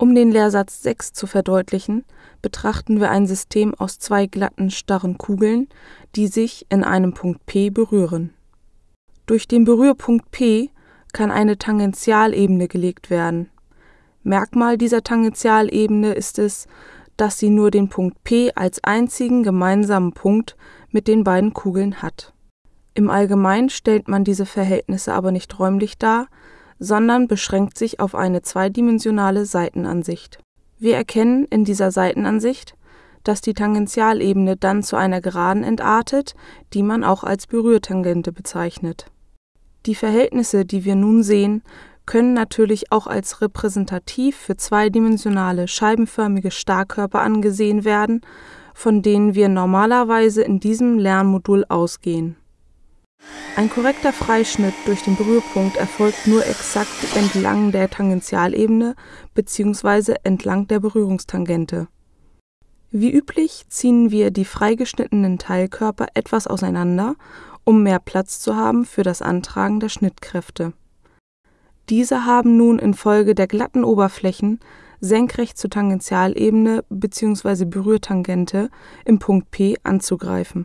Um den Lehrsatz 6 zu verdeutlichen, betrachten wir ein System aus zwei glatten, starren Kugeln, die sich in einem Punkt P berühren. Durch den Berührpunkt P kann eine Tangentialebene gelegt werden. Merkmal dieser Tangentialebene ist es, dass sie nur den Punkt P als einzigen gemeinsamen Punkt mit den beiden Kugeln hat. Im Allgemeinen stellt man diese Verhältnisse aber nicht räumlich dar, sondern beschränkt sich auf eine zweidimensionale Seitenansicht. Wir erkennen in dieser Seitenansicht, dass die Tangentialebene dann zu einer Geraden entartet, die man auch als Berührtangente bezeichnet. Die Verhältnisse, die wir nun sehen, können natürlich auch als repräsentativ für zweidimensionale scheibenförmige Starrkörper angesehen werden, von denen wir normalerweise in diesem Lernmodul ausgehen ein korrekter Freischnitt durch den Berührpunkt erfolgt nur exakt entlang der Tangentialebene bzw. entlang der Berührungstangente. Wie üblich ziehen wir die freigeschnittenen Teilkörper etwas auseinander, um mehr Platz zu haben für das Antragen der Schnittkräfte. Diese haben nun infolge der glatten Oberflächen senkrecht zur Tangentialebene bzw. Berührtangente im Punkt P anzugreifen